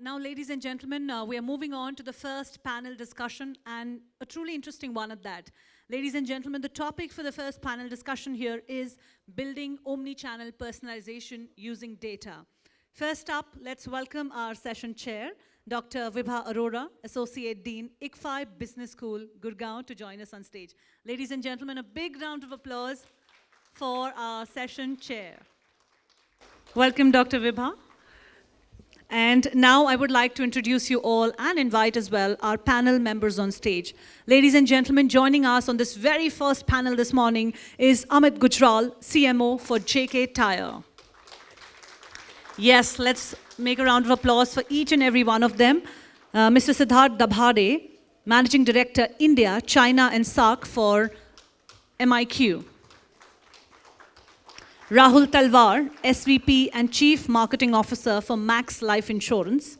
now, ladies and gentlemen, uh, we are moving on to the first panel discussion and a truly interesting one at that. Ladies and gentlemen, the topic for the first panel discussion here is building omni-channel personalization using data. First up, let's welcome our session chair, Dr. Vibha Arora, Associate Dean, ICFAI Business School, Gurgaon, to join us on stage. Ladies and gentlemen, a big round of applause for our session chair. Welcome, Dr. Vibha. And now I would like to introduce you all and invite as well our panel members on stage. Ladies and gentlemen, joining us on this very first panel this morning is Amit Gujral, CMO for JK Tyre. Yes, let's make a round of applause for each and every one of them. Uh, Mr. Siddharth Dabhade, Managing Director, India, China and SAARC for MIQ. Rahul Talwar, SVP and Chief Marketing Officer for Max Life Insurance.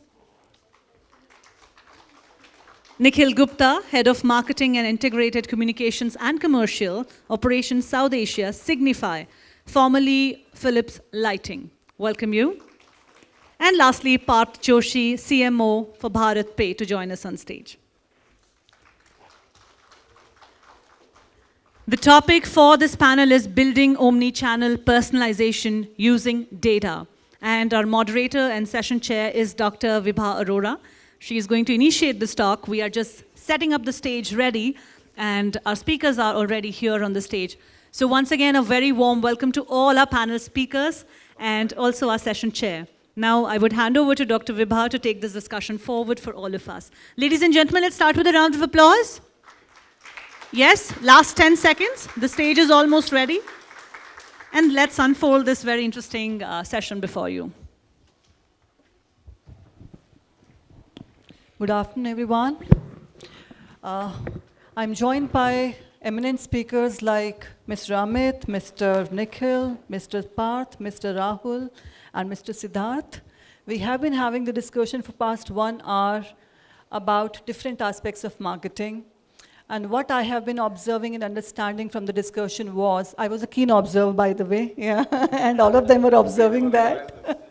Nikhil Gupta, Head of Marketing and Integrated Communications and Commercial, Operations South Asia, Signify, formerly Philips Lighting. Welcome you. And lastly, Parth Joshi, CMO for BharatPe to join us on stage. The topic for this panel is building omni-channel personalization using data. And our moderator and session chair is Dr. Vibha Arora. She is going to initiate this talk. We are just setting up the stage ready, and our speakers are already here on the stage. So once again, a very warm welcome to all our panel speakers and also our session chair. Now, I would hand over to Dr. Vibha to take this discussion forward for all of us. Ladies and gentlemen, let's start with a round of applause. Yes, last 10 seconds. The stage is almost ready. And let's unfold this very interesting uh, session before you. Good afternoon, everyone. Uh, I'm joined by eminent speakers like Mr. Amit, Mr. Nikhil, Mr. Parth, Mr. Rahul, and Mr. Siddharth. We have been having the discussion for past one hour about different aspects of marketing. And what I have been observing and understanding from the discussion was, I was a keen observer, by the way, yeah, and all of them were observing that.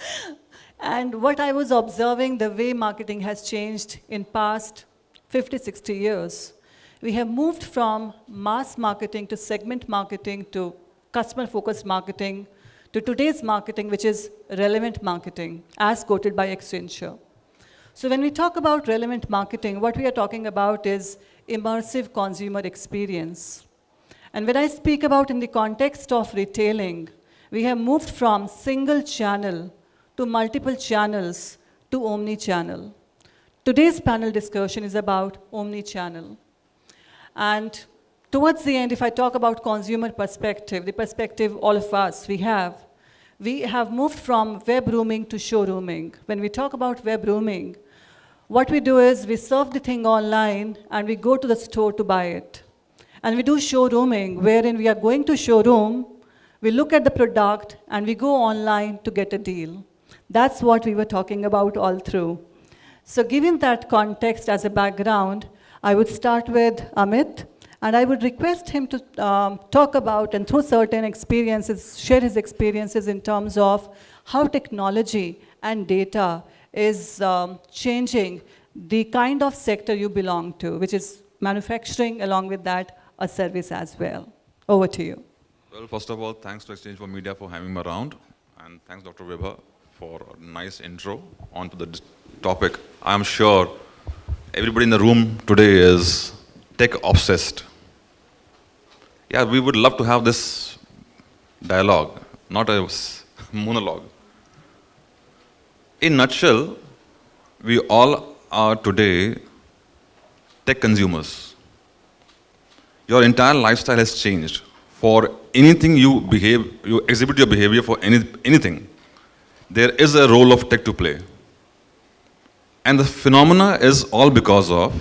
and what I was observing, the way marketing has changed in past 50, 60 years. We have moved from mass marketing to segment marketing to customer-focused marketing to today's marketing, which is relevant marketing, as quoted by Accenture. So when we talk about relevant marketing, what we are talking about is immersive consumer experience. And when I speak about in the context of retailing, we have moved from single channel to multiple channels to omni-channel. Today's panel discussion is about omni-channel. And towards the end, if I talk about consumer perspective, the perspective all of us, we have, we have moved from web rooming to showrooming. When we talk about web rooming, what we do is we serve the thing online and we go to the store to buy it. And we do showrooming, wherein we are going to showroom, we look at the product and we go online to get a deal. That's what we were talking about all through. So given that context as a background, I would start with Amit, and I would request him to um, talk about and through certain experiences, share his experiences in terms of how technology and data is um, changing the kind of sector you belong to, which is manufacturing, along with that, a service as well. Over to you. Well, first of all, thanks to exchange4media for having me around, and thanks Dr. Vibha, for a nice intro onto the topic. I'm sure everybody in the room today is tech obsessed. Yeah, we would love to have this dialogue, not a monologue. In nutshell, we all are today tech consumers. Your entire lifestyle has changed. For anything you behave, you exhibit your behavior for any, anything, there is a role of tech to play. And the phenomena is all because of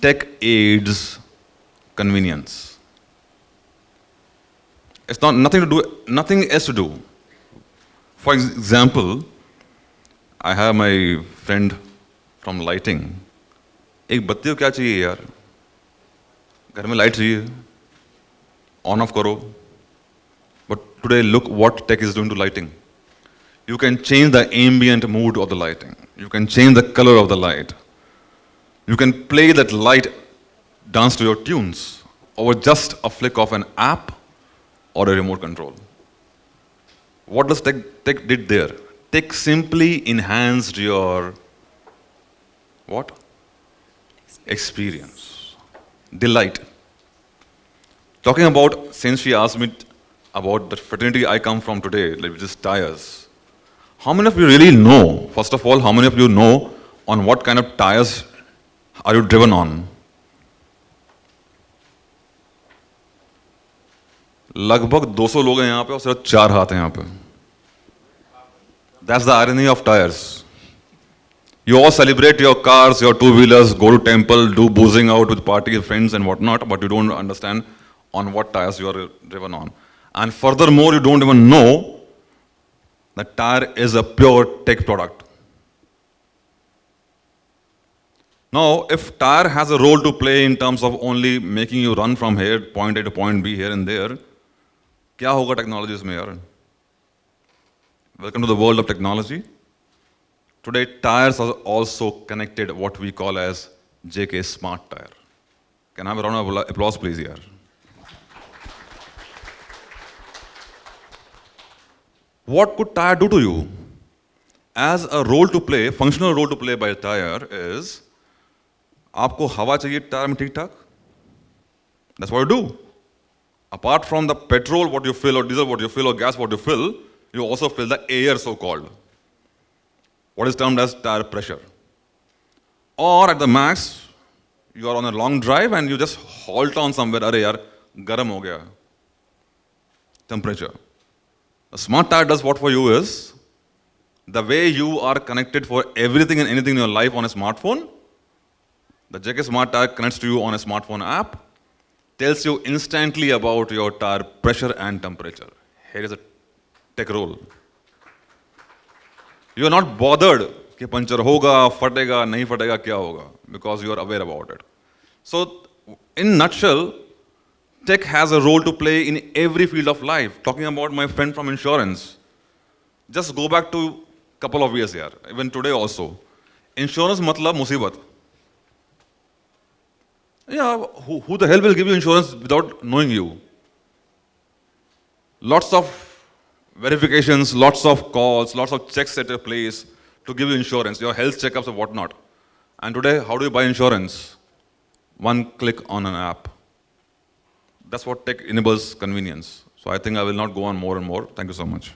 tech aids convenience. It's not nothing to do, nothing else to do. For example, I have my friend from lighting. एक बत्ती को क्या चाहिए यार घर में light चाहिए on off करो but today look what take is doing to lighting You can change the ambient mood of the lighting. You can change the color of the light. You can play that light dance to your tunes over just a flick of an app or a remote control. What does tech, tech did there? Tech simply enhanced your what? Experience, delight. Talking about, since she asked me about the fraternity I come from today, like which is tires. How many of you really know, first of all, how many of you know on what kind of tires are you driven on? लगभग 200 लोग हैं यहाँ पे और सिर्फ चार हाथ हैं यहाँ पे That's the irony of tires. You all celebrate your cars, your two-wheelers, go to temple, do boozing out with party friends and whatnot, but you don't understand on what tires you are driven on. And furthermore, you don't even know that tire is a pure tech product. Now, if tire has a role to play in terms of only making you run from here, point A to point B, here and there, क्या होगा technologies में यार Welcome to the world of technology. Today, tires are also connected what we call as JK Smart Tire. Can I have a round of applause, please, here? What could tire do to you? As a role to play, functional role to play by a tire is, आपको हवा चाहिए tyre में ठीक ठाक? That's what you do. Apart from the petrol, what you fill, or diesel, what you fill, or gas, what you fill, you also feel the air so called, what is termed as tire pressure. Or at the max, you are on a long drive and you just halt on somewhere, array yaar, garam ho gaya. Temperature. A smart tire does what for you is, the way you are connected for everything and anything in your life on a smartphone, the JK Smart Tire connects to you on a smartphone app, tells you instantly about your tire pressure and temperature. Here is a tech role. You are not bothered कि puncture होगा फटेगा नहीं फटेगा क्या होगा because you are aware about it. So in nutshell, tech has a role to play in every field of life. Talking about my friend from insurance, just go back to couple of years here, even today also. Insurance matlab musibat. Yeah, who, who the hell will give you insurance without knowing you? Lots of verifications, lots of calls, lots of checks at a place to give you insurance, your health checkups or whatnot. And today, how do you buy insurance? One click on an app. That's what tech enables convenience. So I think I will not go on more and more. Thank you so much.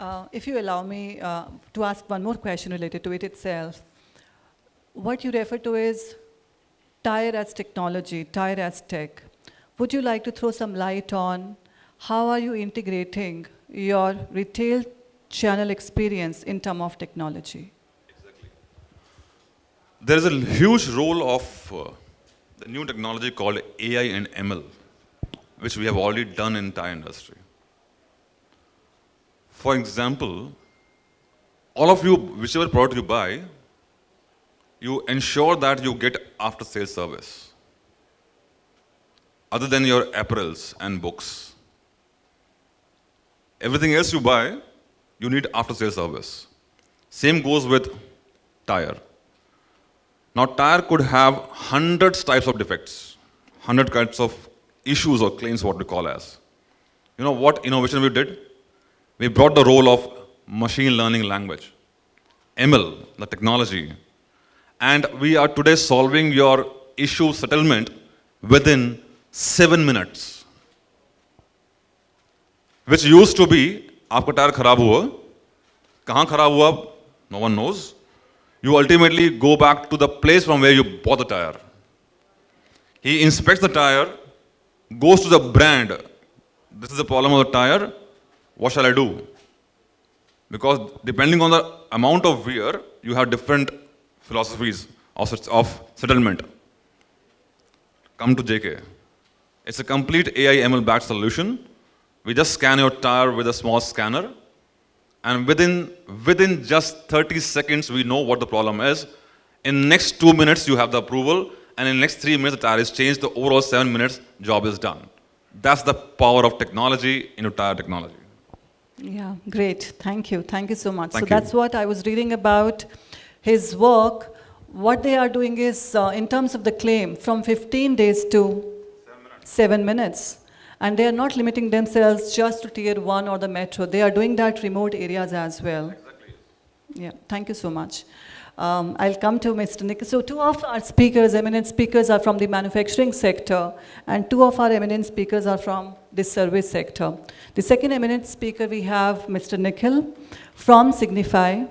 Uh, if you allow me uh, to ask one more question related to it itself, what you refer to is tire as technology, tire as tech. Would you like to throw some light on how are you integrating your retail channel experience in terms of technology? There is a huge role of uh, the new technology called AI and ML, which we have already done in tire industry. For example, all of you, whichever product you buy, you ensure that you get after sales service other than your apparels and books. Everything else you buy, you need after sales service. Same goes with tire. Now tire could have hundreds types of defects, hundred kinds of issues or claims what we call as. You know what innovation we did? We brought the role of machine learning language, ML, the technology, and we are today solving your issue settlement within seven minutes Which used to be, आपका tyre खराब हुआ कहाँ खराब हुआ no one knows you ultimately go back to the place from where you bought the tire he inspects the tire goes to the brand this is the problem of the tire what shall I do because depending on the amount of wear you have different philosophies of, of settlement. Come to JK. It's a complete AI ML backed solution. we just scan your tire with a small scanner and within, within just 30 seconds we know what the problem is. In next two minutes you have the approval and in next three minutes the tire is changed, the overall seven minutes job is done. That's the power of technology in tire technology. Yeah, great. Thank you. Thank you so much. Thank so you. that's what I was reading about his work. What they are doing is, uh, in terms of the claim, from 15 days to seven minutes. And they are not limiting themselves just to tier one or the metro. They are doing that remote areas as well. Exactly. Yeah, thank you so much. Um, I'll come to Mr. Nick. So two of our speakers, eminent speakers, are from the manufacturing sector, and two of our eminent speakers are from the service sector. The second eminent speaker we have Mr. Nikhil from Signify.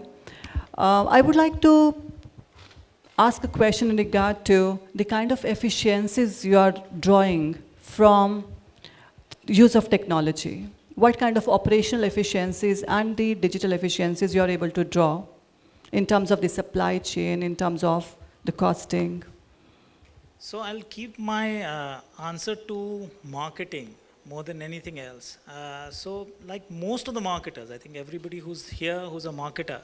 Uh, I would like to ask a question in regard to the kind of efficiencies you are drawing from use of technology. What kind of operational efficiencies and the digital efficiencies you are able to draw in terms of the supply chain, in terms of the costing? So I'll keep my uh, answer to marketing more than anything else. Uh, so like most of the marketers, I think everybody who's here who's a marketer,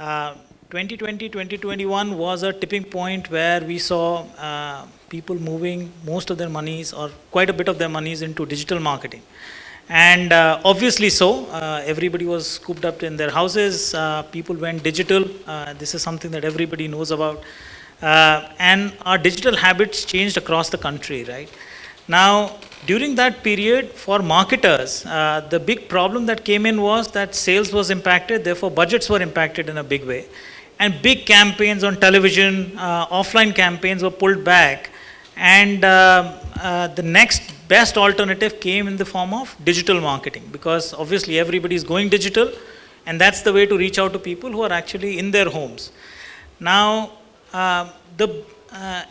uh, 2020, 2021 was a tipping point where we saw uh, people moving most of their monies or quite a bit of their monies into digital marketing. And uh, obviously so, uh, everybody was scooped up in their houses, uh, people went digital, uh, this is something that everybody knows about. Uh, and our digital habits changed across the country, right? Now, during that period, for marketers, uh, the big problem that came in was that sales was impacted, therefore budgets were impacted in a big way. And big campaigns on television, uh, offline campaigns were pulled back. And uh, uh, the next best alternative came in the form of digital marketing because obviously everybody is going digital and that's the way to reach out to people who are actually in their homes. Now, uh, the, uh,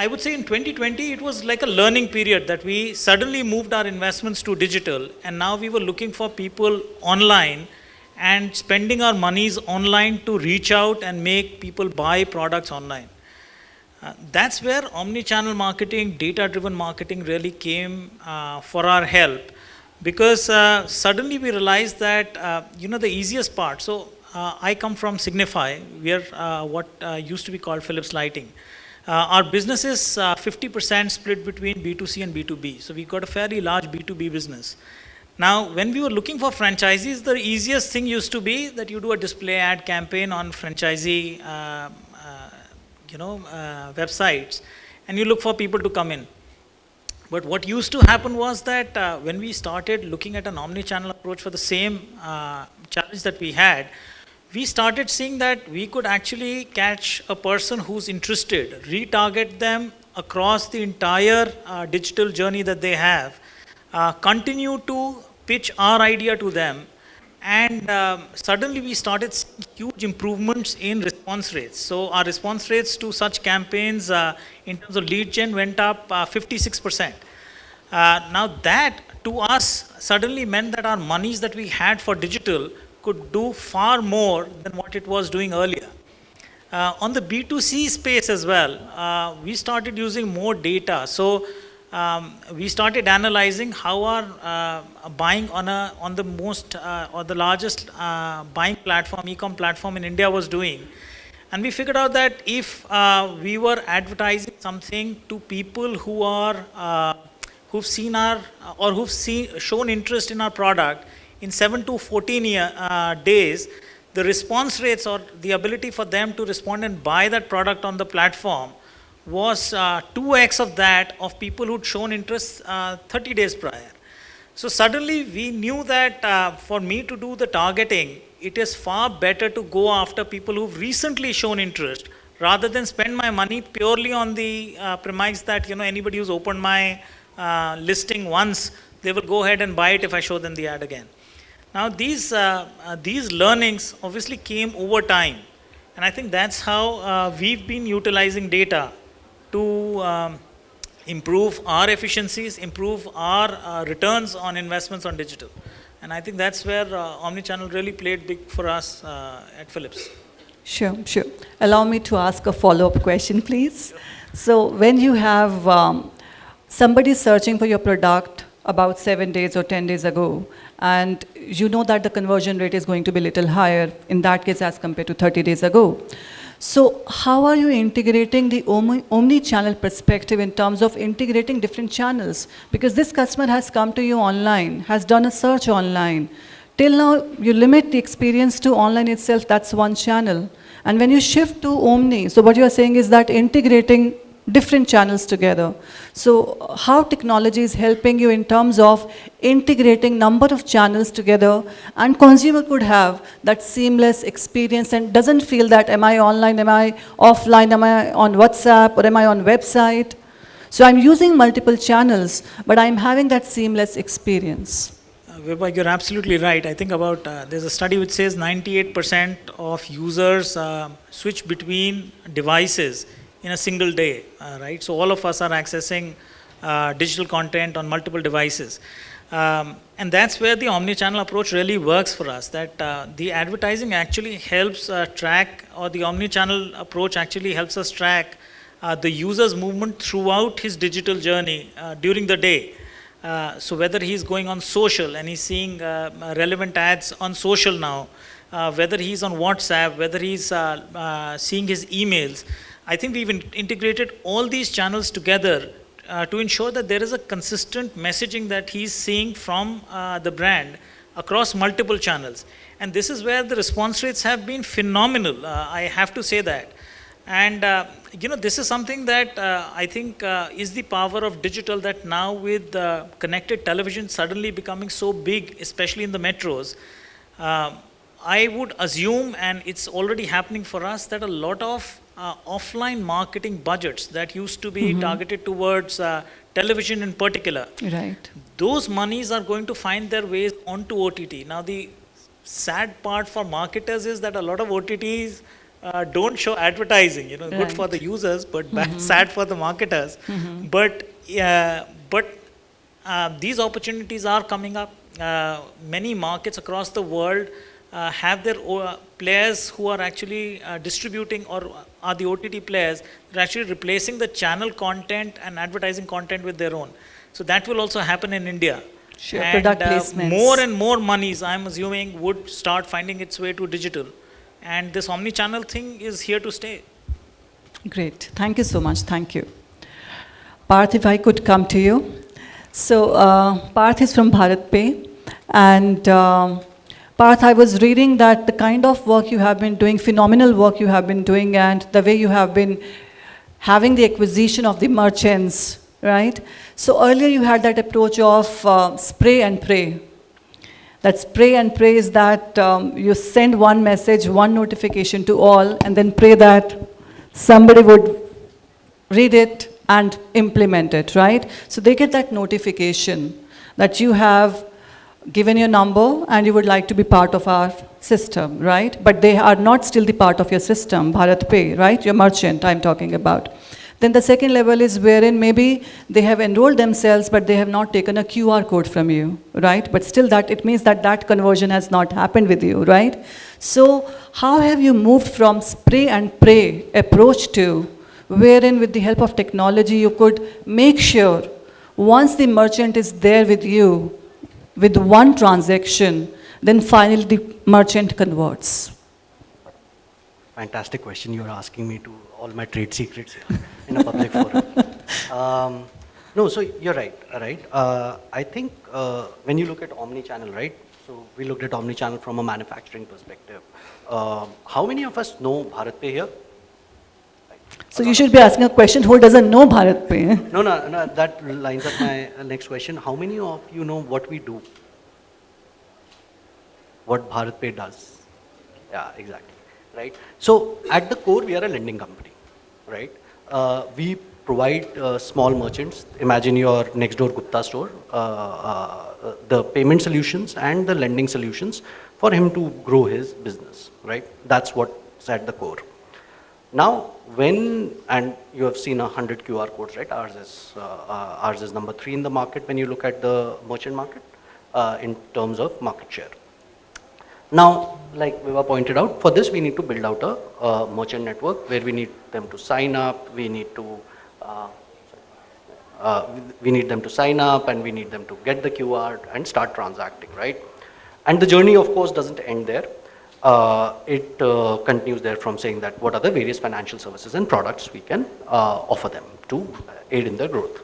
I would say in 2020, it was like a learning period that we suddenly moved our investments to digital and now we were looking for people online and spending our monies online to reach out and make people buy products online. Uh, that's where omni-channel marketing, data-driven marketing really came uh, for our help because uh, suddenly we realized that, uh, you know, the easiest part, so uh, I come from Signify, we are uh, what used to be called Philips Lighting. Uh, our business is 50% split between B2C and B2B, so we've got a fairly large B2B business. Now, when we were looking for franchisees, the easiest thing used to be that you do a display ad campaign on franchisee, uh, uh, you know, uh, websites, and you look for people to come in. But what used to happen was that uh, when we started looking at an omni-channel approach for the same uh, challenge that we had, we started seeing that we could actually catch a person who's interested, retarget them across the entire uh, digital journey that they have, uh, continue to pitch our idea to them, and um, suddenly we started huge improvements in response rates. So our response rates to such campaigns uh, in terms of lead gen went up uh, 56%. Uh, now that to us suddenly meant that our monies that we had for digital could do far more than what it was doing earlier. Uh, on the B2C space as well, uh, we started using more data. So um, we started analyzing how our uh, buying on a on the most uh, or the largest uh, buying platform, e-com platform in India was doing. And we figured out that if uh, we were advertising something to people who are who've seen our or who've seen shown interest in our product in 7 to 14 year, uh, days, the response rates or the ability for them to respond and buy that product on the platform was uh, 2x of that of people who'd shown interest uh, 30 days prior. So suddenly we knew that uh, for me to do the targeting, it is far better to go after people who've recently shown interest rather than spend my money purely on the uh, premise that you know anybody who's opened my uh, listing once, they will go ahead and buy it if I show them the ad again. Now these, uh, uh, these learnings obviously came over time. And I think that's how uh, we've been utilizing data to um, improve our efficiencies, improve our uh, returns on investments on digital. And I think that's where uh, omnichannel really played big for us uh, at Philips. Sure, sure. Allow me to ask a follow-up question, please. So when you have um, somebody searching for your product about seven days or 10 days ago, and you know that the conversion rate is going to be a little higher in that case as compared to 30 days ago. So how are you integrating the omni- omni-channel perspective in terms of integrating different channels? Because this customer has come to you online, has done a search online, Till now, you limit the experience to online itself, that's one channel. And when you shift to Omni, so what you are saying is that integrating different channels together. So how technology is helping you in terms of integrating number of channels together and consumer could have that seamless experience and doesn't feel that am I online, am I offline, am I on WhatsApp or am I on website? So I'm using multiple channels, but I'm having that seamless experience. Uh, you're absolutely right. I think about, uh, there's a study which says 98% of users uh, switch between devices in a single day, uh, right? So all of us are accessing uh, digital content on multiple devices. Um, and that's where the omni-channel approach really works for us, that uh, the advertising actually helps uh, track, or the omni-channel approach actually helps us track uh, the user's movement throughout his digital journey uh, during the day. So whether he's going on social and he's seeing relevant ads on social now, whether he's on WhatsApp, whether he's seeing his emails, I think we've integrated all these channels together uh, to ensure that there is a consistent messaging that he's seeing from uh, the brand across multiple channels. And this is where the response rates have been phenomenal. Uh, I have to say that. And uh, you know, this is something that uh, I think uh, is the power of digital. That now with connected television suddenly becoming so big, especially in the metros, I would assume, and it's already happening for us, that a lot of uh, offline marketing budgets that used to be targeted towards uh, television in particular, Right. those monies are going to find their ways onto OTT. Now, the sad part for marketers is that a lot of OTTs uh, don't show advertising. You know, good for the users, but bad, sad for the marketers. But uh, but uh, these opportunities are coming up. Uh, many markets across the world uh, have their o- players who are actually uh, distributing or are the OTT players. They're actually replacing the channel content and advertising content with their own. So that will also happen in India. Sure, and, product uh, more and more monies, I'm assuming, would start finding its way to digital. And this omni-channel thing is here to stay. Great. Thank you so much. Thank you. Parth, if I could come to you. So, uh, Parth is from BharatPe. And um, Parth, I was reading that the kind of work you have been doing, phenomenal work you have been doing, and the way you have been having the acquisition of the merchants, right? So, earlier you had that approach of uh, spray and pray. That spray and pray is that um, you send one message, one notification to all, and then pray that somebody would read it and implement it, right? So they get that notification that you have given your number and you would like to be part of our system, right? But they are not still the part of your system, BharatPe, right? Your merchant I'm talking about. Then the second level is wherein maybe they have enrolled themselves, but they have not taken a QR code from you, right? But still that, it means that that conversion has not happened with you, right? So how have you moved from spray and pray approach to wherein with the help of technology you could make sure once the merchant is there with you with one transaction, then finally the merchant converts. Fantastic question. You're asking me to all my trade secrets in a public forum. Um, no, so you're right, right? Uh, I think uh, when you look at omni-channel, right? So we looked at omni-channel from a manufacturing perspective. Uh, how many of us know BharatPe here? So you should be asking a question, who doesn't know BharatPe? No, no, no, that lines up my next question. How many of you know what we do? What BharatPe does? Yeah, exactly, right? So at the core, we are a lending company, right? Uh, we provide uh, small merchants, imagine your next door Gupta store, uh, uh, the payment solutions and the lending solutions for him to grow his business, right? That's what's at the core. Now, when, and you have seen a hundred QR codes, right? Ours is, uh, uh, ours is number three in the market when you look at the merchant market uh, in terms of market share. Now, like Vibha pointed out, for this we need to build out a uh, merchant network where we need them to sign up, we need to, uh, uh, we need them to sign up and we need them to get the QR and start transacting, right? And the journey, of course, doesn't end there. Uh, it uh, continues there from saying that what are the various financial services and products we can uh, offer them to aid in their growth.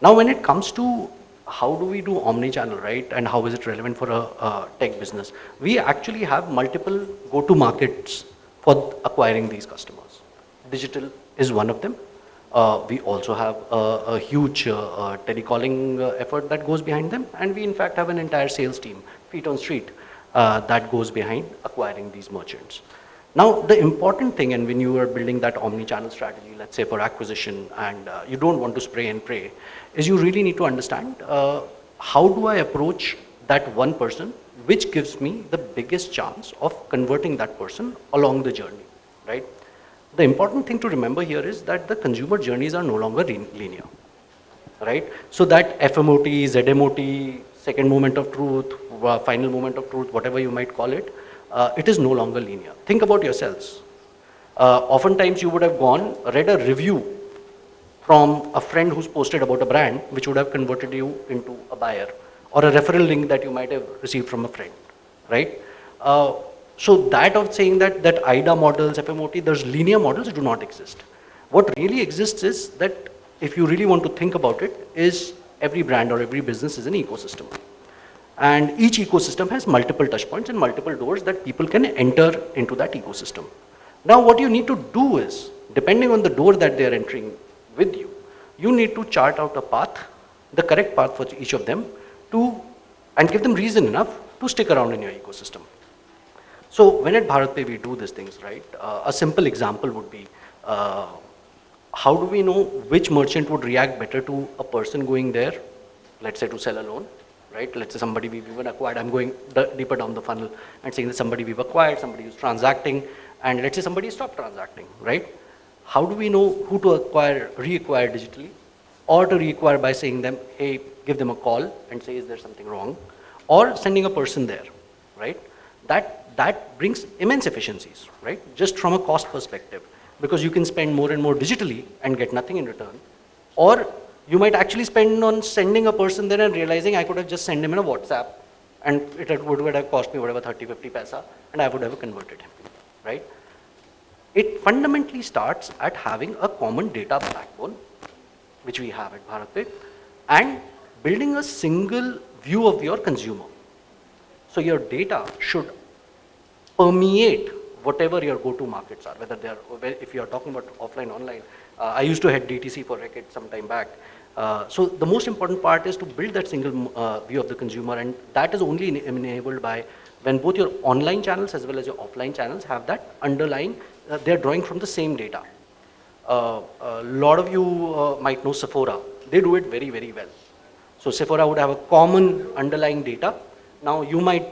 Now, when it comes to how do we do omni-channel, right? And how is it relevant for a, a tech business? We actually have multiple go-to markets for acquiring these customers. Digital is one of them. Uh, we also have a, a huge uh, uh, telecalling effort that goes behind them. And we in fact have an entire sales team, feet on street, uh, that goes behind acquiring these merchants. Now, the important thing, and when you are building that omni-channel strategy, let's say for acquisition, and uh, you don't want to spray and pray, is you really need to understand uh, how do I approach that one person, which gives me the biggest chance of converting that person along the journey, right? The important thing to remember here is that the consumer journeys are no longer linear, right? So that FMOT, ZMOT, second moment of truth, uh, final moment of truth, whatever you might call it, uh, it is no longer linear. Think about yourselves. Uh, oftentimes you would have gone, read a review from a friend who's posted about a brand, which would have converted you into a buyer, or a referral link that you might have received from a friend, right? Uh, so that of saying that, that AIDA models, FMOT, there's linear models do not exist. What really exists is that if you really want to think about it, is every brand or every business is an ecosystem. And each ecosystem has multiple touch points and multiple doors that people can enter into that ecosystem. Now what you need to do is, depending on the door that they are entering with you, you need to chart out a path, the correct path for each of them to, and give them reason enough to stick around in your ecosystem. So when at BharatPe we do these things, right? Uh, a simple example would be, uh, how do we know which merchant would react better to a person going there, let's say to sell a loan, right? Let's say somebody we've even acquired, I'm going deeper down the funnel and saying that somebody we've acquired, somebody who's transacting, and let's say somebody stopped transacting, right? How do we know who to acquire, reacquire digitally, or to reacquire by saying them, hey, give them a call and say, is there something wrong, or sending a person there, right? That, that brings immense efficiencies, right? Just from a cost perspective, because you can spend more and more digitally and get nothing in return, or you might actually spend on sending a person there and realizing I could have just sent him in a WhatsApp and it would, would have cost me whatever 30, 50 paisa and I would have converted him, right? It fundamentally starts at having a common data backbone, which we have at BharatPe, and building a single view of your consumer. So your data should permeate whatever your go-to markets are, whether they are, if you are talking about offline, online. Uh, I used to head DTC for Reckitt some time back. Uh, so the most important part is to build that single uh, view of the consumer and that is only enabled by when both your online channels as well as your offline channels have that underlying, uh, they're drawing from the same data. Uh, a lot of you uh, might know Sephora. They do it very, very well. So Sephora would have a common underlying data. Now you might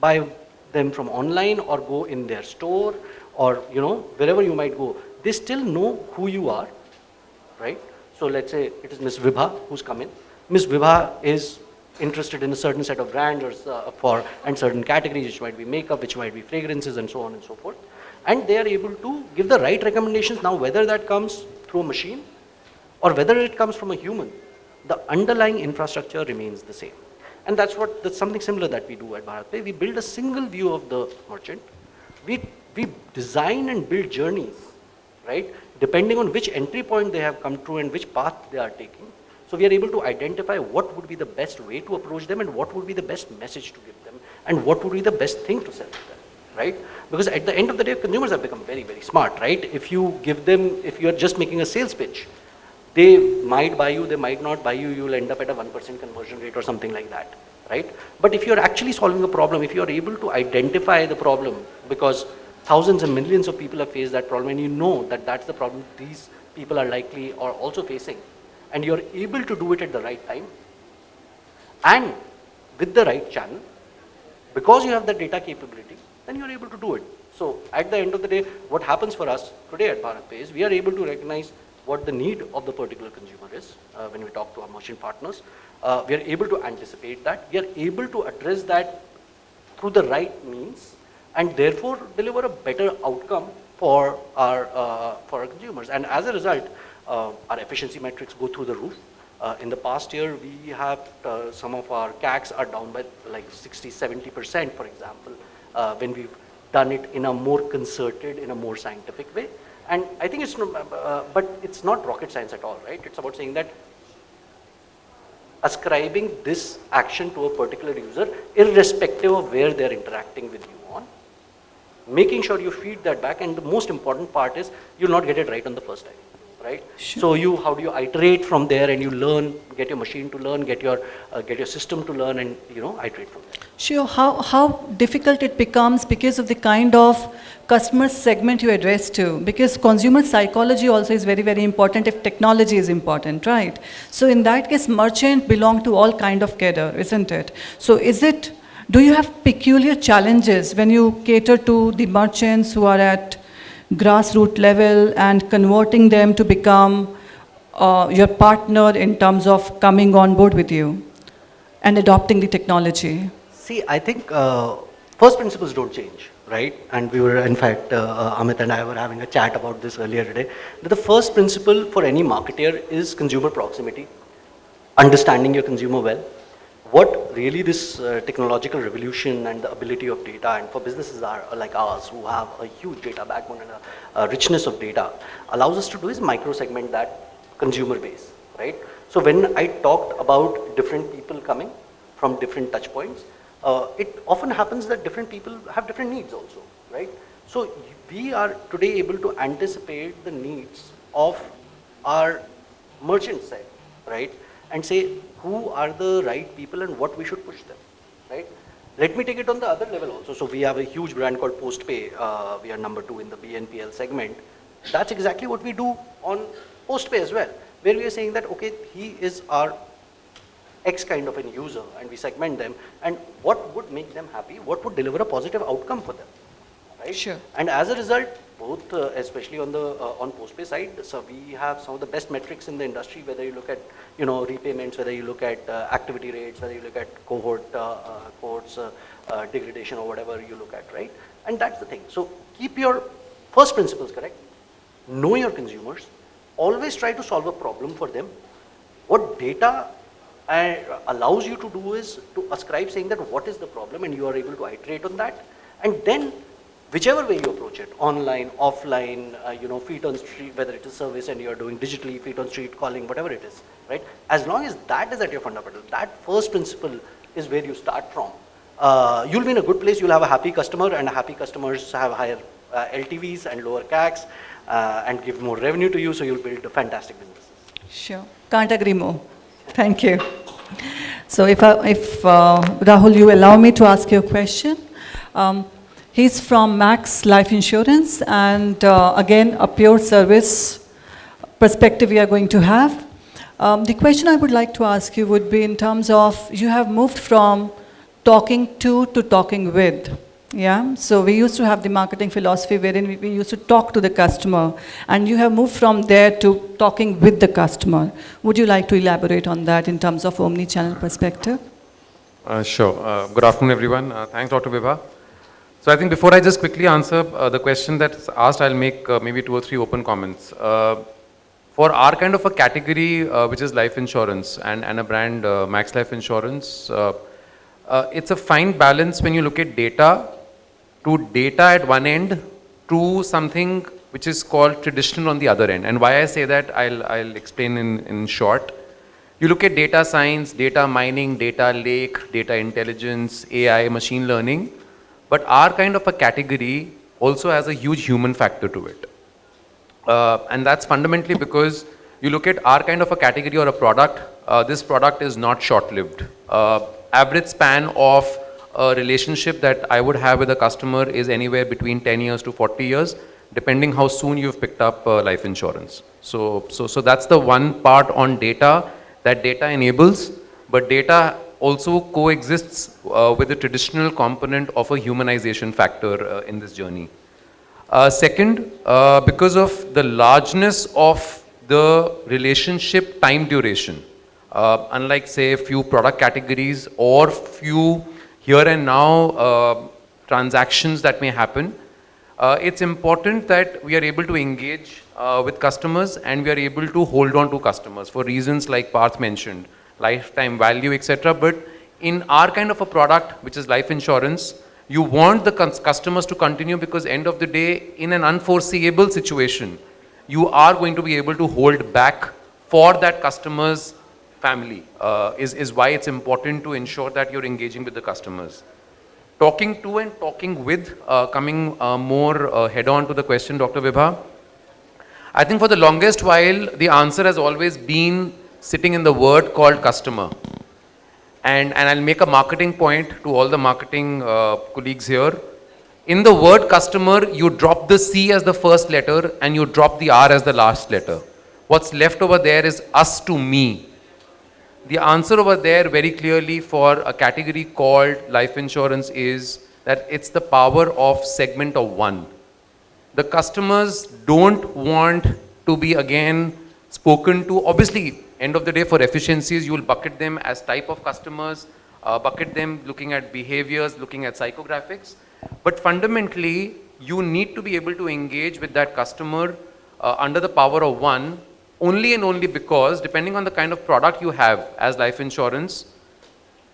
buy them from online or go in their store or you know wherever you might go. They still know who you are, right? So let's say it is Miss Vibha who's come in. Miss Vibha is interested in a certain set of brands or uh, for and certain categories, which might be makeup, which might be fragrances, and so on and so forth. And they are able to give the right recommendations. Now, whether that comes through a machine or whether it comes from a human, the underlying infrastructure remains the same. And that's what that's something similar that we do at BharatPe. We build a single view of the merchant. We, we design and build journeys, right? Depending on which entry point they have come through and which path they are taking. So we are able to identify what would be the best way to approach them and what would be the best message to give them and what would be the best thing to sell to them, right? Because at the end of the day, consumers have become very, very smart, right? If you give them, if you are just making a sales pitch, they might buy you, they might not buy you, you'll end up at a 1% conversion rate or something like that, right? But if you're actually solving a problem, if you're able to identify the problem, because thousands and millions of people have faced that problem and you know that that's the problem these people are likely or also facing, and you're able to do it at the right time, and with the right channel, because you have the data capability, then you're able to do it. So at the end of the day, what happens for us today at BharatPe is we are able to recognize what the need of the particular consumer is uh, when we talk to our merchant partners. Uh, we are able to anticipate that. We are able to address that through the right means and therefore deliver a better outcome for our, uh, for our consumers. And as a result, uh, our efficiency metrics go through the roof. Uh, in the past year, we have uh, some of our CACs are down by like 60, 70%, for example, uh, when we've done it in a more concerted, in a more scientific way. And I think it's, uh, but it's not rocket science at all, right? It's about saying that ascribing this action to a particular user irrespective of where they're interacting with you. Making sure you feed that back and the most important part is you'll not get it right on the first time, right? So you, how do you iterate from there and you learn, get your machine to learn, get your, uh, get your system to learn and, you know, iterate from there. Sure, how, how difficult it becomes because of the kind of customer segment you address to. Because consumer psychology also is very, very important if technology is important, right? So in that case, merchant belong to all kind of cadre, isn't it? So is it, do you have peculiar challenges when you cater to the merchants who are at grassroots level and converting them to become uh, your partner in terms of coming on board with you and adopting the technology? See, I think uh, first principles don't change, right? And we were, in fact, uh, uh, Amit and I were having a chat about this earlier today. That the first principle for any marketer is consumer proximity, understanding your consumer well. What really this uh, technological revolution and the ability of data, and for businesses are, like ours who have a huge data backbone and a, a richness of data, allows us to do is micro segment that consumer base, right? So when I talked about different people coming from different touch points, uh, it often happens that different people have different needs also, right? So we are today able to anticipate the needs of our merchant side, right? And say who are the right people and what we should push them, right? Let me take it on the other level also. So we have a huge brand called Postpe. Uh, we are number two in the BNPL segment. That's exactly what we do on Postpe as well, where we are saying that, okay, he is our X kind of an user and we segment them and what would make them happy, what would deliver a positive outcome for them, right? Sure. And as a result, both, uh, especially on the uh, on postpe side, so we have some of the best metrics in the industry. Whether you look at you know repayments, whether you look at uh, activity rates, whether you look at cohort uh, uh, cohorts uh, degradation or whatever you look at, right? And that's the thing. So keep your first principles correct. Know your consumers. Always try to solve a problem for them. What data allows you to do is to ascribe saying that what is the problem and you are able to iterate on that. And then whichever way you approach it, online, offline, uh, you know, feet on street, whether it is service and you're doing digitally, feet on street, calling, whatever it is, right? As long as that is at your fundamental, that first principle is where you start from. Uh, you'll be in a good place, you'll have a happy customer and happy customers have higher uh, LTVs and lower CACs uh, and give more revenue to you, so you'll build a fantastic business. Sure, can't agree more. Thank you. So if, I, if uh, Rahul, you allow me to ask you a question. Um, he's from Max Life Insurance, and uh, again, a pure service perspective we are going to have. Um, the question I would like to ask you would be in terms of you have moved from talking to to talking with. Yeah, so we used to have the marketing philosophy wherein we, we used to talk to the customer, and you have moved from there to talking with the customer. Would you like to elaborate on that in terms of omni-channel perspective? Uh, sure. Uh, good afternoon, everyone. Uh, thanks, Dr. Vibha. So I think before I just quickly answer uh, the question that's asked, I'll make uh, maybe two or three open comments. Uh, for our kind of a category, uh, which is life insurance and, and a brand, uh, Max Life Insurance, uh, it's a fine balance when you look at data to data at one end to something which is called traditional on the other end. And why I say that, I'll, I'll explain in, in short. You look at data science, data mining, data lake, data intelligence, AI, machine learning, but our kind of a category also has a huge human factor to it. Uh, and that's fundamentally because you look at our kind of a category or a product, uh, this product is not short-lived. Uh, average span of a relationship that I would have with a customer is anywhere between 10 years to 40 years, depending how soon you've picked up uh, life insurance. So, so, so that's the one part on data that data enables, but data also coexists uh, with the traditional component of a humanization factor uh, in this journey. Uh, second, uh, because of the largeness of the relationship time duration, uh, unlike say a few product categories or few here and now uh, transactions that may happen, it's important that we are able to engage with customers and we are able to hold on to customers for reasons like Parth mentioned, lifetime value, etc. But in our kind of a product, which is life insurance, you want the customers to continue because end of the day, in an unforeseeable situation, you are going to be able to hold back for that customer's family uh, is, is why it's important to ensure that you're engaging with the customers. Talking to and talking with, uh, coming uh, more uh, head on to the question, Dr. Vibha. I think for the longest while, the answer has always been sitting in the word called customer. And, and I'll make a marketing point to all the marketing uh, colleagues here. In the word customer, you drop the C as the first letter and you drop the R as the last letter. What's left over there is us to me. The answer over there very clearly for a category called life insurance is that it's the power of segment of one. The customers don't want to be again spoken to. Obviously, end of the day for efficiencies, you will bucket them as type of customers, uh, bucket them looking at behaviors, looking at psychographics. But fundamentally, you need to be able to engage with that customer uh, under the power of one only and only because depending on the kind of product you have as life insurance,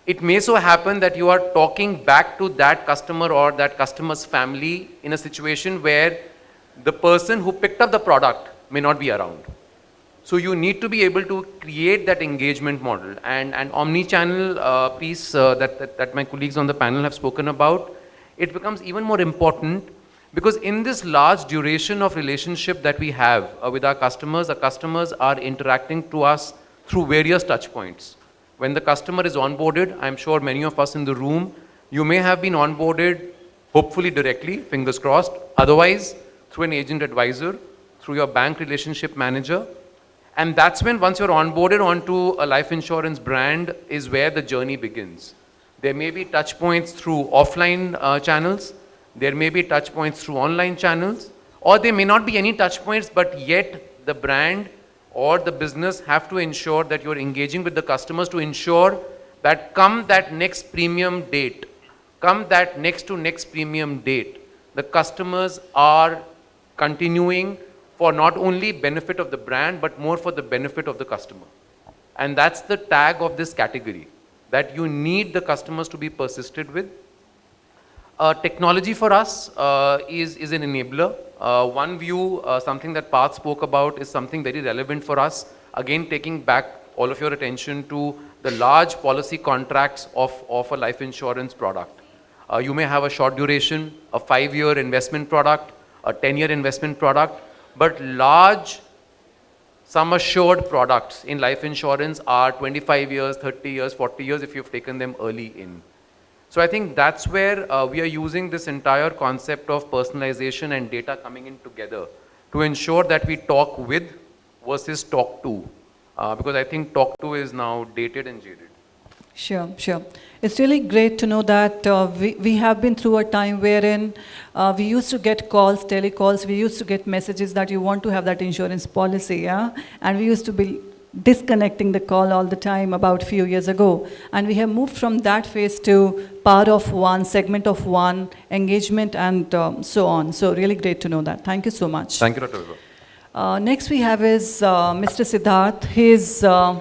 it may so happen that you are talking back to that customer or that customer's family in a situation where the person who picked up the product may not be around. So you need to be able to create that engagement model and, and omni-channel uh, piece uh, that, that, that my colleagues on the panel have spoken about, it becomes even more important because in this large duration of relationship that we have uh, with our customers, our customers are interacting to us through various touch points. When the customer is onboarded, I'm sure many of us in the room, you may have been onboarded hopefully directly, fingers crossed, otherwise through an agent advisor, through your bank relationship manager. And that's when once you're onboarded onto a life insurance brand is where the journey begins. There may be touch points through offline uh, channels, there may be touch points through online channels, or there may not be any touch points, but yet the brand or the business have to ensure that you're engaging with the customers to ensure that come that next premium date, come that next to next premium date, the customers are continuing for not only benefit of the brand, but more for the benefit of the customer. And that's the tag of this category, that you need the customers to be persisted with, uh, technology for us uh, is, is an enabler. Uh, one view, uh, something that Parth spoke about is something very relevant for us. Again, taking back all of your attention to the large policy contracts of, of a life insurance product. Uh, you may have a short duration, a five-year investment product, a 10-year investment product, but large sum assured products in life insurance are 25 years, 30 years, 40 years if you've taken them early in. So I think that's where uh, we are using this entire concept of personalization and data coming in together to ensure that we talk with versus talk to. Uh, because I think talk to is now dated and jaded. Sure, sure. It's really great to know that uh, we, we have been through a time wherein uh, we used to get calls, telecalls, we used to get messages that you want to have that insurance policy, yeah? And we used to be disconnecting the call all the time about a few years ago. And we have moved from that phase to part of one, segment of one, engagement, and um, so on. So really great to know that. Thank you so much. Thank you, Dr. Uh, next we have is uh, Mr. Siddharth. He's uh,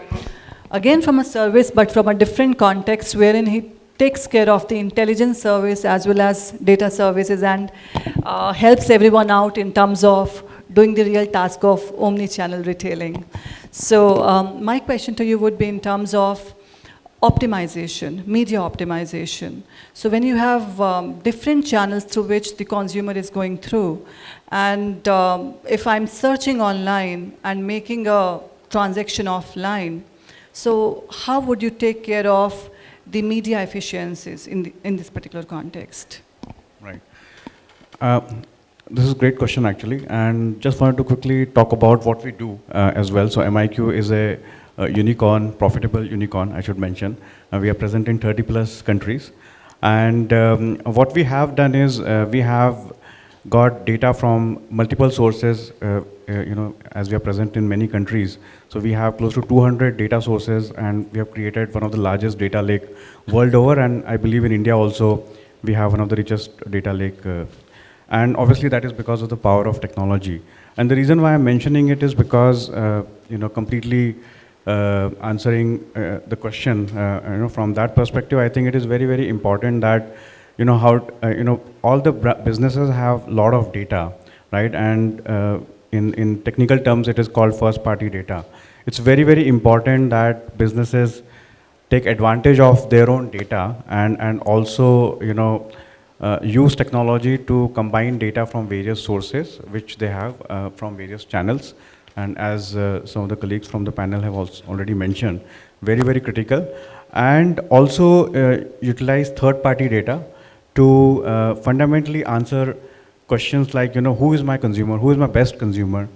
again from a service, but from a different context, wherein he takes care of the intelligence service as well as data services and uh, helps everyone out in terms of doing the real task of omni-channel retailing. So um, my question to you would be in terms of optimization, media optimization. So when you have um, different channels through which the consumer is going through, and um, if I'm searching online and making a transaction offline, so how would you take care of the media efficiencies in, the, in this particular context? Right. Uh, this is a great question actually, and just wanted to quickly talk about what we do uh, as well. So MIQ is a, a, unicorn, profitable unicorn, I should mention. Uh, we are present in 30 plus countries. And um, what we have done is uh, we have got data from multiple sources, uh, you know, as we are present in many countries. So we have close to 200 data sources and we have created one of the largest data lake world over. And I believe in India also, we have one of the richest data lake uh, and obviously that is because of the power of technology. And the reason why I'm mentioning it is because, uh, you know, completely uh, answering uh, the question, uh, you know, from that perspective, I think it is very, very important that, you know, how, uh, you know, all the businesses have a lot of data, right? And uh, in, in technical terms, it is called first party data. it's very, very important that businesses take advantage of their own data and, and also, you know, uh, use technology to combine data from various sources, which they have uh, from various channels. And as uh, some of the colleagues from the panel have also already mentioned, very, very critical. And also uh, utilize third-party data to uh, fundamentally answer questions like, you know, who is my consumer, who is my best consumer,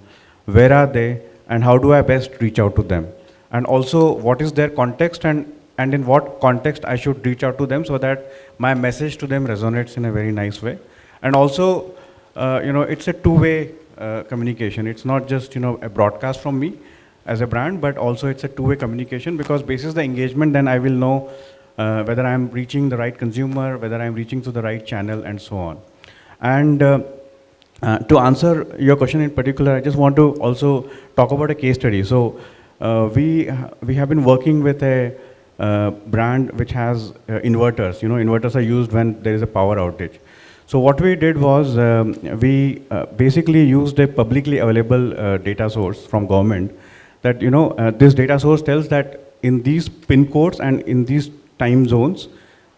where are they, and how do I best reach out to them? And also, what is their context and, and in what context I should reach out to them so that my message to them resonates in a very nice way. And also, uh, you know, it's a two-way uh, communication. It's not just, you know, a broadcast from me as a brand, but also it's a two-way communication because basis the engagement, then I will know uh, whether I'm reaching the right consumer, whether I'm reaching to the right channel, and so on. And uh, uh, to answer your question in particular, I just want to also talk about a case study. So uh, we, we have been working with a uh, brand which has uh, inverters. You know, inverters are used when there is a power outage. So what we did was um, we uh, basically used a publicly available data source from government that, you know, this data source tells that in these pin codes and in these time zones,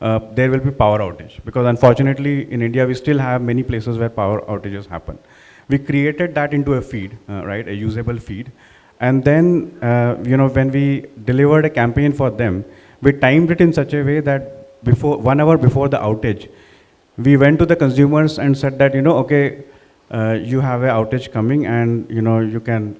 uh, there will be power outage. Because unfortunately, in India, we still have many places where power outages happen. We created that into a feed, uh, right, a usable feed. And then, uh, you know, when we delivered a campaign for them, we timed it in such a way that before, one hour before the outage, we went to the consumers and said that, you know, okay, uh, you have an outage coming and, you know, you can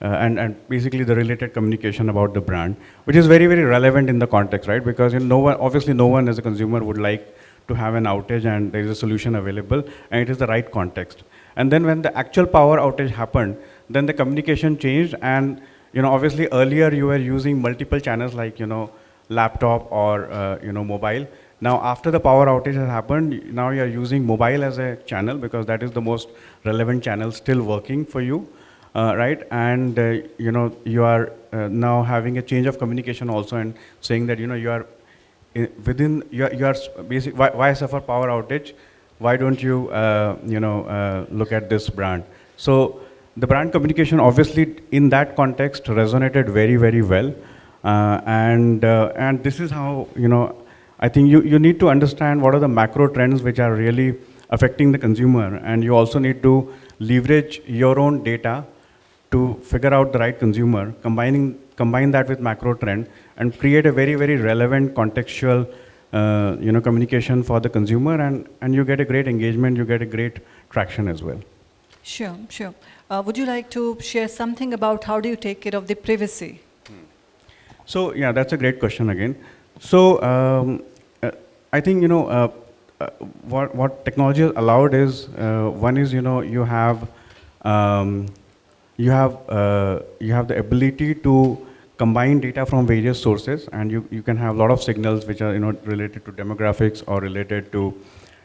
uh, and, and basically the related communication about the brand, which is very, very relevant in the context, right? Because you know, no one, obviously no one as a consumer would like to have an outage and there is a solution available and it is the right context. And then when the actual power outage happened, then the communication changed and you know, obviously earlier you were using multiple channels like, you know, laptop or, uh, you know, mobile. Now after the power outage has happened, now you're using mobile as a channel because that is the most relevant channel still working for you uh, right? And uh, you know, you are uh, now having a change of communication also, and saying that you know you are i- within you are, you are basic. Why, why suffer power outage? Why don't you uh, you know uh, look at this brand? So the brand communication, obviously, in that context, resonated very very well, uh, and and this is how you know. I think you, you need to understand what are the macro trends which are really affecting the consumer, and you also need to leverage your own data to figure out the right consumer, combining, combine that with macro trend, and create a very, very relevant contextual uh, you know, communication for the consumer, and, and you get a great engagement, you get a great traction as well. Sure, sure. Uh, would you like to share something about how do you take care of the privacy? So yeah, that's a great question again. So um, uh, I think you know uh, uh, what what technology has allowed is uh, one is you know you have um, you have uh, you have the ability to combine data from various sources, and you you can have a lot of signals which are you know related to demographics or related to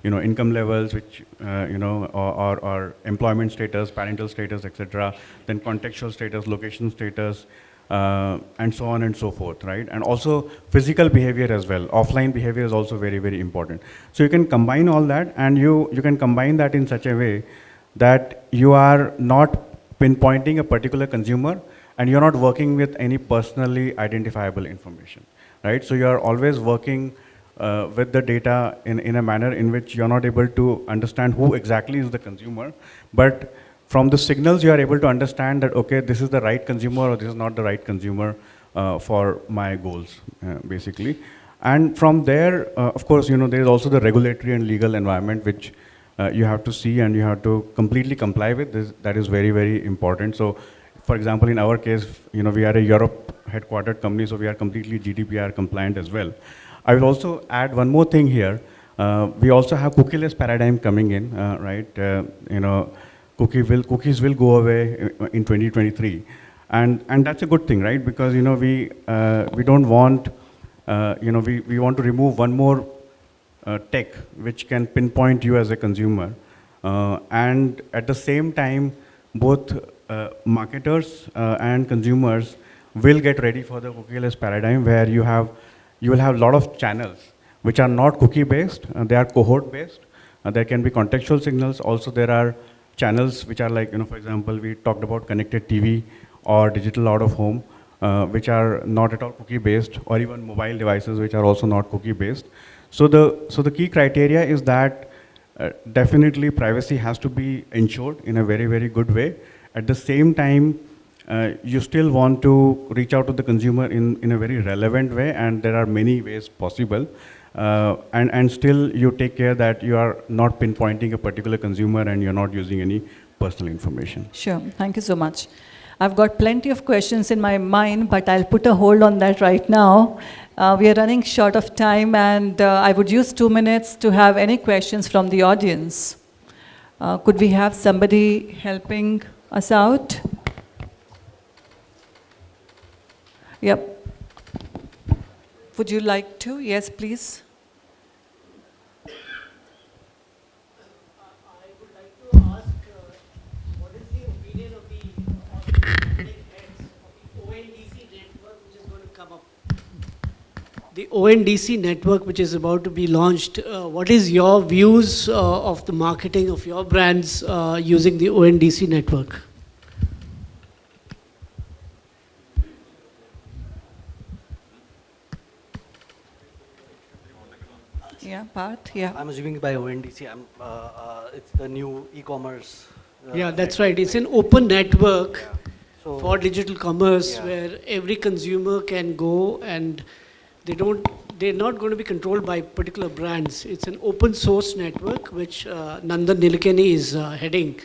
you know income levels, which uh, you know or, or, or employment status, parental status, etc. Then contextual status, location status uh, and so on and so forth, right? And also physical behavior as well. Offline behavior is also very, very important. So you can combine all that and you, you can combine that in such a way that you are not pinpointing a particular consumer and you're not working with any personally identifiable information, right? So you're always working uh, with the data in, in a manner in which you're not able to understand who exactly is the consumer, but from the signals you are able to understand that okay this is the right consumer or this is not the right consumer uh, for my goals uh, basically and from there uh, of course you know there is also the regulatory and legal environment which uh, you have to see and you have to completely comply with this. That is very very important. So for example in our case you know we are a europe headquartered company so we are completely gdpr compliant as well. I will also add one more thing here. Uh, we also have cookieless paradigm coming in uh, right? Uh, you know cookie will, cookies will go away in 2023. And, and that's a good thing, right? Because, you know, we, uh, we don't want, uh, you know, we, we want to remove one more uh, tech which can pinpoint you as a consumer. Uh, and at the same time, both uh, marketers uh, and consumers will get ready for the cookieless paradigm where you have, you will have a lot of channels which are not cookie based, they are cohort based. there can be contextual signals. Also, there are channels which are like, you know, for example, we talked about connected TV or digital out of home, uh, which are not at all cookie based, or even mobile devices which are also not cookie based. So the, so the key criteria is that uh, definitely privacy has to be ensured in a very, very good way. At the same time, uh, you still want to reach out to the consumer in, in a very relevant way, and there are many ways possible. Uh, and, and still you take care that you are not pinpointing a particular consumer and you're not using any personal information. Sure, thank you so much. I've got plenty of questions in my mind, but I'll put a hold on that right now. Uh, we are running short of time, and uh, I would use two minutes to have any questions from the audience. Uh, could we have somebody helping us out? Yep. Would you like to? Yes, please. The ONDC network, which is about to be launched, uh, what is your views uh, of the marketing of your brands uh, using the ONDC network? Yeah, Parth, yeah. I'm assuming by ONDC, I'm, uh, uh, it's the new e-commerce. uh, Yeah, that's right. It's an open network Yeah. So- for digital commerce Yeah. where every consumer can go and they don't, they're not going to be controlled by particular brands. It's an open source network which uh, Nandan Nilekani is uh, heading.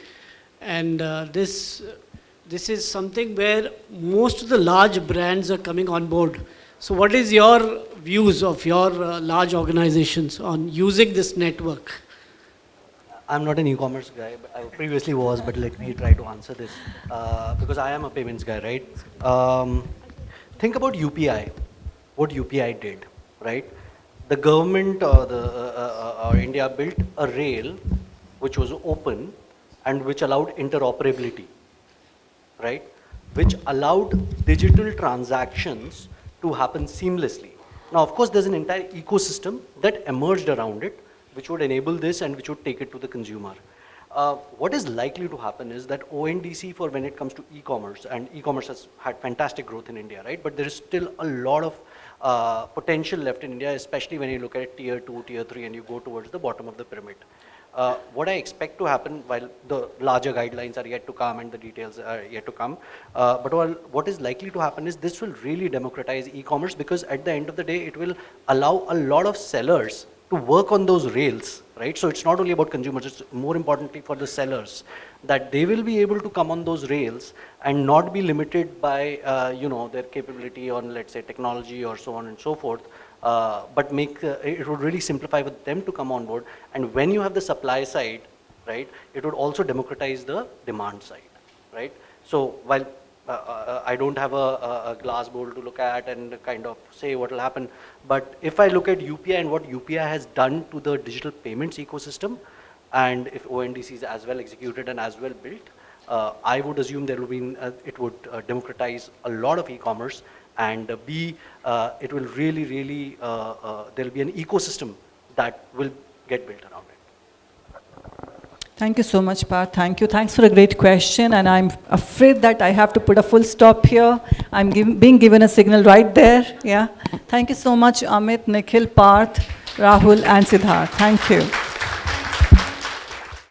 And uh, this, this is something where most of the large brands are coming on board. So what is your views of your uh, large organizations on using this network? I'm not an e-commerce guy, but I previously was, but let me try to answer this. Uh, because I am a payments guy, right? Um, think about UPI, what UPI did, right? The government or, the, uh, uh, India built a rail which was open and which allowed interoperability, right? Which allowed digital transactions to happen seamlessly. Now, of course, there's an entire ecosystem that emerged around it, which would enable this and which would take it to the consumer. Uh, what is likely to happen is that ONDC for when it comes to e-commerce, and e-commerce has had fantastic growth in India, right? But there is still a lot of uh, potential left in India, especially when you look at tier two, tier three, and you go towards the bottom of the pyramid. Uh, what I expect to happen while the larger guidelines are yet to come and the details are yet to come, uh, but what is likely to happen is this will really democratize e-commerce because at the end of the day, it will allow a lot of sellers to work on those rails, right? So it's not only about consumers, it's more importantly for the sellers that they will be able to come on those rails and not be limited by, uh, you know, their capability on, let's say, technology or so on and so forth, uh, but make, uh, it would really simplify for them to come on board. And when you have the supply side, right, it would also democratize the demand side, right? So while I don't have a, a, glass bowl to look at and kind of say what will happen. But if I look at UPI and what UPI has done to the digital payments ecosystem, and if ONDC is as well executed and as well built, uh, I would assume there will be, uh, it would uh, democratize a lot of e-commerce and uh, B, uh, it will really, really, uh, uh, there will be an ecosystem that will get built around. Thank you so much, Parth. Thank you. Thanks for a great question. And I'm afraid that I have to put a full stop here. I'm giv being given a signal right there. Yeah. Thank you so much, Amit, Nikhil, Parth, Rahul, and Siddharth. Thank you.